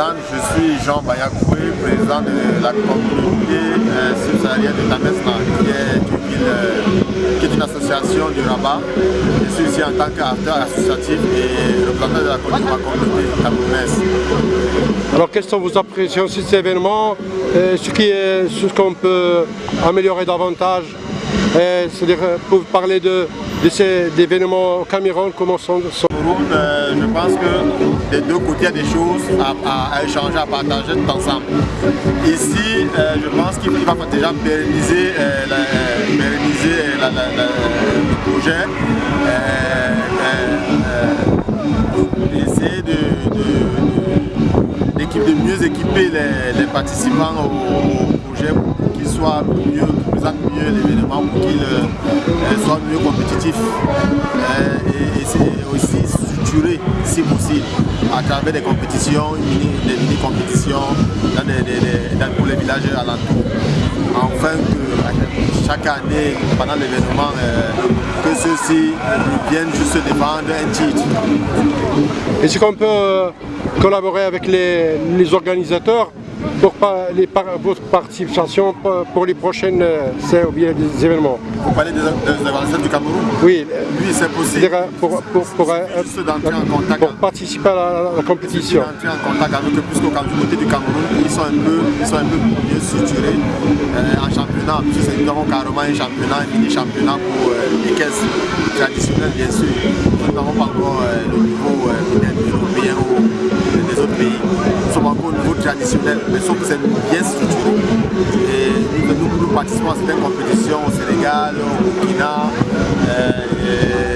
je suis Jean Bayakoué, président de la communauté euh, de Tamesna, qui est, une, euh, qui est une association du Rabat. Je suis ici en tant qu'acteur associatif et représentant de la communauté camerounaise. Alors quelles sont vos appréciations sur cet événement Ce qu'on peut améliorer davantage? C'est-à-dire, pour parler de, de ces événements au Cameroun, comment sont, sont... Euh, je pense que des deux côtés, il y a des choses à, échanger, à partager tout ensemble. Ici, euh, je pense qu'il va déjà pérenniser, euh, le projet, essayer de, mieux équiper les, participants au, projet pour qu'ils soient mieux, mieux l'événement, pour qu'ils soient mieux compétitifs. Si possible, à travers des compétitions, des mini-compétitions dans, pour les villages alentours. Enfin que chaque année, pendant l'événement, euh, que ceux-ci viennent juste défendre un titre. Est-ce qu'on peut euh, collaborer avec les organisateurs pour les, votre participation pour les prochaines euh, des événements. Vous parlez des, des du Cameroun Oui. Lui, c'est possible. Pour, pour, pour, euh, pour participer à la, compétition. Entrer en contact avec eux, côté du Cameroun, ils sont un peu, ils sont un peu mieux structurés euh, en championnat. Nous avons carrément un championnat, un mini-championnat pour les caisses traditionnelles, bien sûr. Traditionnel mais sauf que c'est bien structuré. Et nous, nous, nous participons à certaines compétitions au Sénégal, au Burkina, euh,